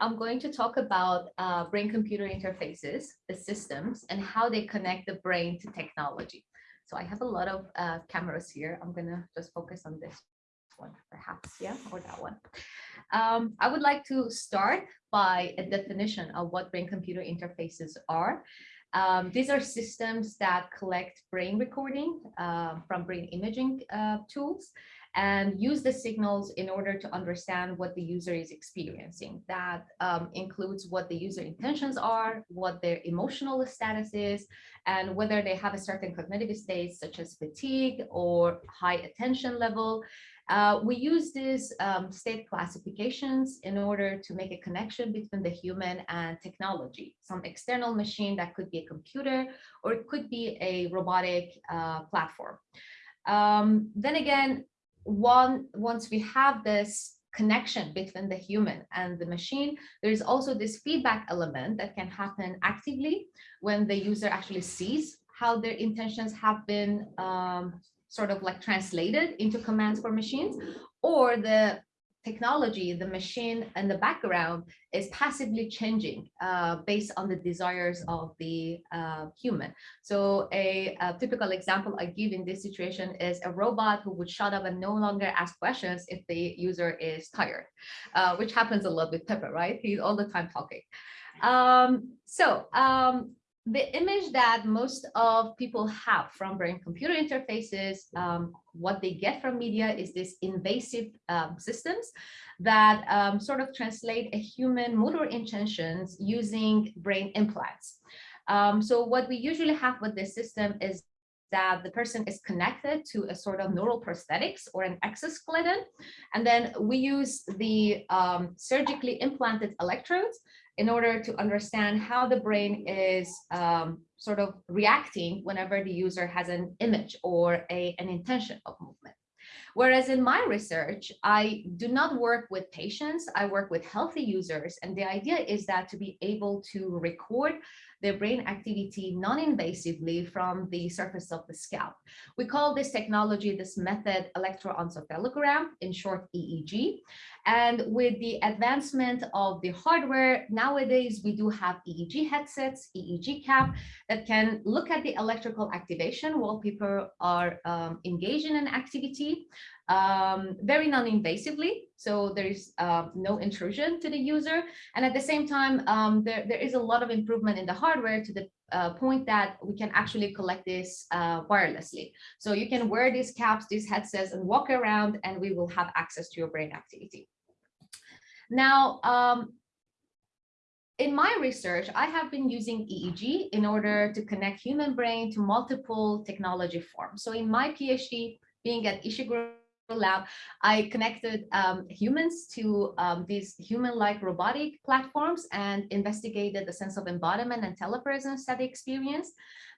I'm going to talk about uh, brain-computer interfaces, the systems, and how they connect the brain to technology. So I have a lot of uh, cameras here. I'm gonna just focus on this one, perhaps, yeah, or that one. Um, I would like to start by a definition of what brain-computer interfaces are. Um, these are systems that collect brain recording uh, from brain imaging uh, tools and use the signals in order to understand what the user is experiencing. That um, includes what the user intentions are, what their emotional status is, and whether they have a certain cognitive state such as fatigue or high attention level. Uh, we use these um, state classifications in order to make a connection between the human and technology, some external machine that could be a computer or it could be a robotic uh, platform. Um, then again, one once we have this connection between the human and the machine, there's also this feedback element that can happen actively when the user actually sees how their intentions have been um, sort of like translated into commands for machines, or the technology, the machine and the background is passively changing uh, based on the desires of the uh, human. So a, a, typical example I give in this situation is a robot who would shut up and no longer ask questions if the user is tired, uh, which happens a lot with Pepper, right? He's all the time talking. Um, so um, the image that most of people have from brain computer interfaces, um, what they get from media is this invasive um, systems that um, sort of translate a human motor intentions using brain implants. Um, so what we usually have with this system is that the person is connected to a sort of neural prosthetics or an exoskeleton. And then we use the um, surgically implanted electrodes in order to understand how the brain is um, sort of reacting whenever the user has an image or a, an intention of movement. Whereas in my research, I do not work with patients, I work with healthy users. And the idea is that to be able to record their brain activity non-invasively from the surface of the scalp. We call this technology, this method, electroencephalogram, in short EEG. And with the advancement of the hardware, nowadays we do have EEG headsets, EEG cap, that can look at the electrical activation while people are um, engaged in an activity um, very non-invasively. So there is uh, no intrusion to the user. And at the same time, um, there, there is a lot of improvement in the hardware to the uh, point that we can actually collect this uh, wirelessly. So you can wear these caps, these headsets and walk around and we will have access to your brain activity. Now, um, in my research, I have been using EEG in order to connect human brain to multiple technology forms. So in my PhD, being at Ishiguro lab, I connected um, humans to um, these human-like robotic platforms and investigated the sense of embodiment and telepresence that they experienced.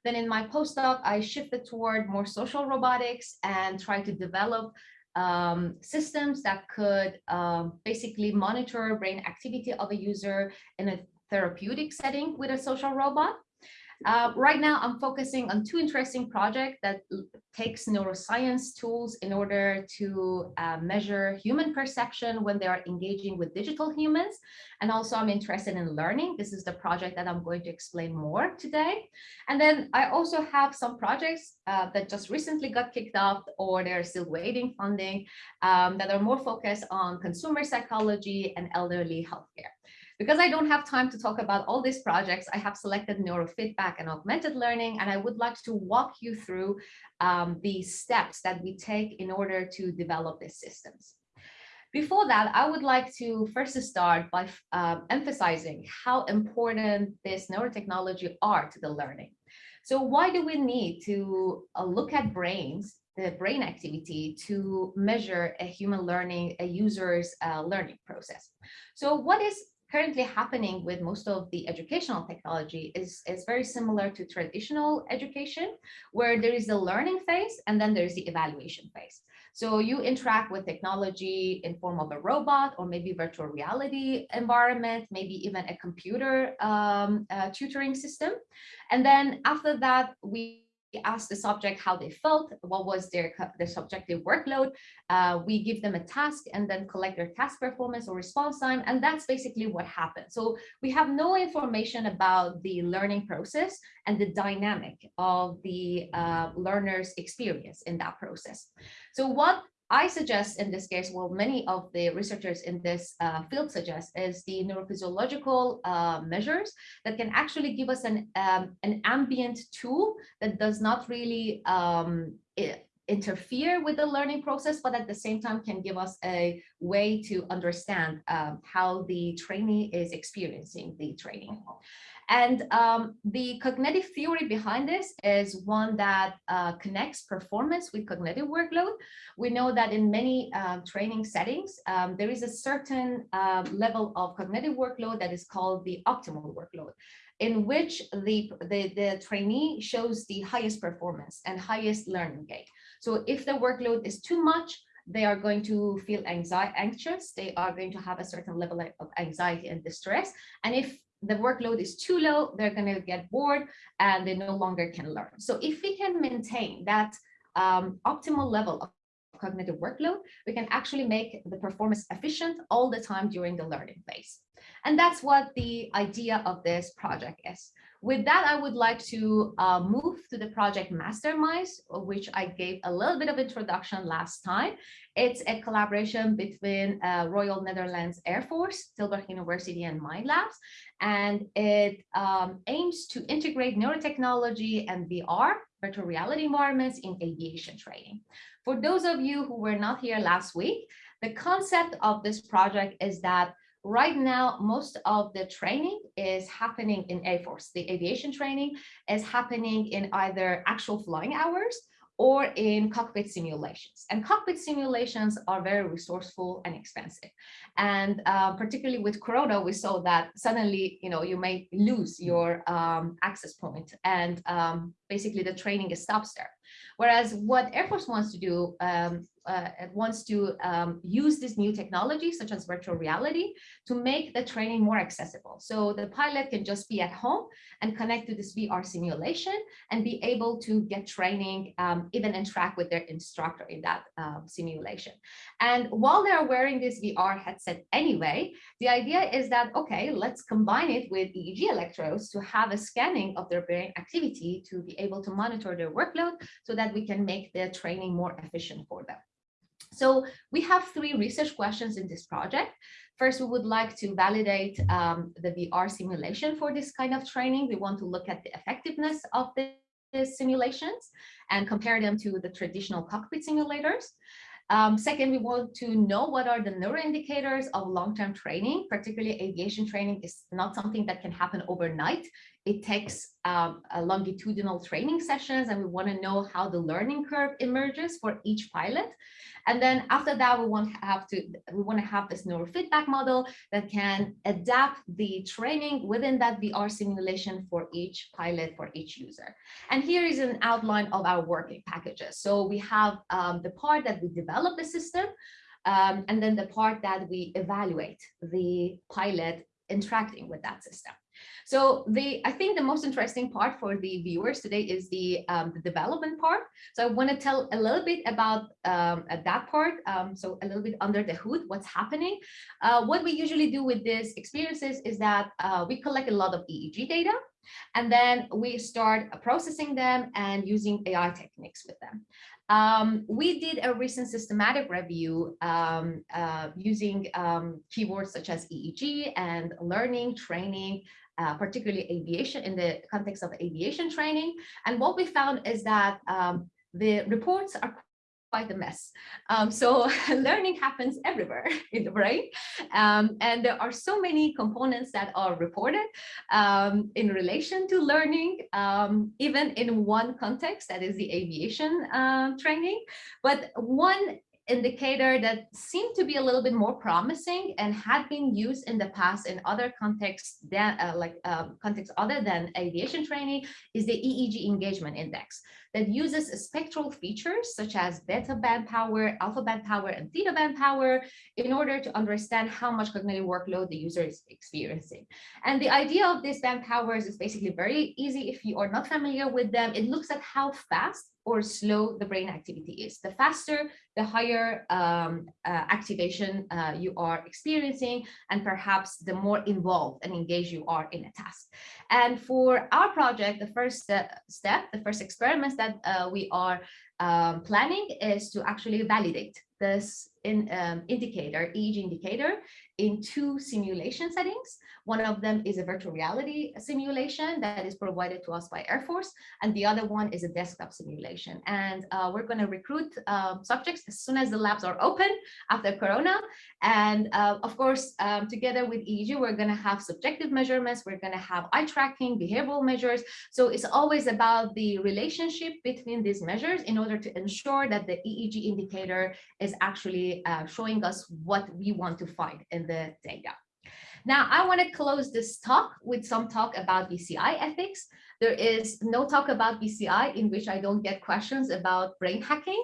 Then in my postdoc, I shifted toward more social robotics and tried to develop um, systems that could um, basically monitor brain activity of a user in a therapeutic setting with a social robot. Uh, right now, I'm focusing on two interesting projects that takes neuroscience tools in order to uh, measure human perception when they are engaging with digital humans. And also I'm interested in learning. This is the project that I'm going to explain more today. And then I also have some projects uh, that just recently got kicked off or they're still waiting funding um, that are more focused on consumer psychology and elderly healthcare. Because I don't have time to talk about all these projects, I have selected neurofeedback and augmented learning, and I would like to walk you through um, the steps that we take in order to develop these systems. Before that, I would like to first start by um, emphasizing how important this neurotechnology are to the learning. So why do we need to uh, look at brains, the brain activity to measure a human learning, a user's uh, learning process? So what is currently happening with most of the educational technology is, is very similar to traditional education, where there is the learning phase and then there's the evaluation phase. So you interact with technology in form of a robot or maybe virtual reality environment, maybe even a computer um, uh, tutoring system. And then after that, we ask the subject how they felt, what was their, their subjective workload. Uh, we give them a task and then collect their task performance or response time. And that's basically what happened. So we have no information about the learning process and the dynamic of the uh, learner's experience in that process. So what I suggest in this case, well, many of the researchers in this uh, field suggest is the neurophysiological uh, measures that can actually give us an, um, an ambient tool that does not really um, interfere with the learning process, but at the same time can give us a way to understand um, how the trainee is experiencing the training. And um, the cognitive theory behind this is one that uh, connects performance with cognitive workload. We know that in many uh, training settings, um, there is a certain uh, level of cognitive workload that is called the optimal workload in which the, the, the trainee shows the highest performance and highest learning gain. So if the workload is too much, they are going to feel anxiety, anxious, they are going to have a certain level of anxiety and distress. And if the workload is too low, they're going to get bored and they no longer can learn. So if we can maintain that um, optimal level of cognitive workload, we can actually make the performance efficient all the time during the learning phase. And that's what the idea of this project is. With that, I would like to uh, move to the project Masterminds, which I gave a little bit of introduction last time. It's a collaboration between uh, Royal Netherlands Air Force, Tilburg University and MindLabs, and it um, aims to integrate neurotechnology and VR, virtual reality environments in aviation training. For those of you who were not here last week, the concept of this project is that Right now, most of the training is happening in Air Force. The aviation training is happening in either actual flying hours or in cockpit simulations. And cockpit simulations are very resourceful and expensive. And uh, particularly with Corona, we saw that suddenly, you know, you may lose your um, access point and um, basically the training stops there. Whereas what Air Force wants to do, um, uh, wants to um, use this new technology, such as virtual reality, to make the training more accessible. So the pilot can just be at home and connect to this VR simulation and be able to get training, um, even interact with their instructor in that uh, simulation. And while they're wearing this VR headset anyway, the idea is that, okay, let's combine it with EEG electrodes to have a scanning of their brain activity to be able to monitor their workload so that we can make the training more efficient for them. So we have three research questions in this project. First, we would like to validate um, the VR simulation for this kind of training. We want to look at the effectiveness of the simulations and compare them to the traditional cockpit simulators. Um, second, we want to know what are the neuroindicators of long-term training, particularly aviation training is not something that can happen overnight. It takes um, longitudinal training sessions and we want to know how the learning curve emerges for each pilot. And then after that, we want to have to we want to have this neurofeedback model that can adapt the training within that VR simulation for each pilot, for each user. And here is an outline of our working packages. So we have um, the part that we develop the system, um, and then the part that we evaluate the pilot interacting with that system. So the I think the most interesting part for the viewers today is the, um, the development part. So I want to tell a little bit about um, that part. Um, so a little bit under the hood, what's happening. Uh, what we usually do with these experiences is that uh, we collect a lot of EEG data and then we start processing them and using AI techniques with them. Um, we did a recent systematic review um, uh, using um, keywords such as EEG and learning, training, uh, particularly aviation in the context of aviation training. And what we found is that um, the reports are quite a mess. Um, so learning happens everywhere in the brain. Um, and there are so many components that are reported um, in relation to learning, um, even in one context, that is the aviation uh, training. But one indicator that seemed to be a little bit more promising and had been used in the past in other contexts than uh, like um, contexts other than aviation training is the EEG engagement index that uses spectral features such as beta band power, alpha band power, and theta band power in order to understand how much cognitive workload the user is experiencing. And the idea of these band powers is basically very easy if you are not familiar with them. It looks at how fast or slow the brain activity is. The faster, the higher um, uh, activation uh, you are experiencing, and perhaps the more involved and engaged you are in a task. And for our project, the first step, the first experiments that uh, we are um, planning is to actually validate this in, um, indicator, EEG indicator, in two simulation settings. One of them is a virtual reality simulation that is provided to us by Air Force, and the other one is a desktop simulation. And uh, we're going to recruit uh, subjects as soon as the labs are open after Corona. And uh, of course, um, together with EEG, we're going to have subjective measurements. We're going to have eye tracking, behavioral measures. So it's always about the relationship between these measures in order to ensure that the EEG indicator is actually uh, showing us what we want to find in the data. Now, I want to close this talk with some talk about BCI ethics. There is no talk about BCI in which I don't get questions about brain hacking.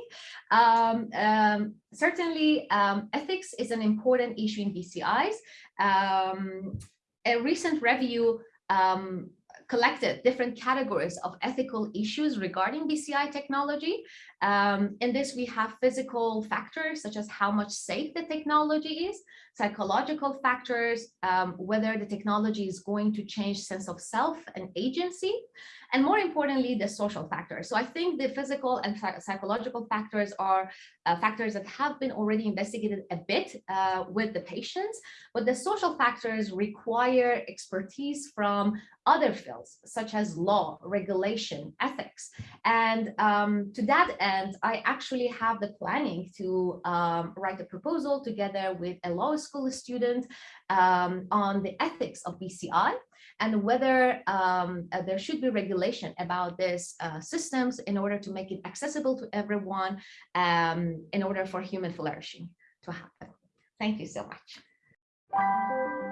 Um, um, certainly, um, ethics is an important issue in BCIs. Um, a recent review um, collected different categories of ethical issues regarding BCI technology. Um, in this, we have physical factors such as how much safe the technology is, psychological factors, um, whether the technology is going to change sense of self and agency, and more importantly, the social factors. So I think the physical and psychological factors are uh, factors that have been already investigated a bit uh, with the patients, but the social factors require expertise from other fields, such as law, regulation, ethics. And um, to that end, I actually have the planning to um, write a proposal together with a law school student um, on the ethics of BCI and whether um, uh, there should be regulation about these uh, systems in order to make it accessible to everyone um, in order for human flourishing to happen. Thank you so much.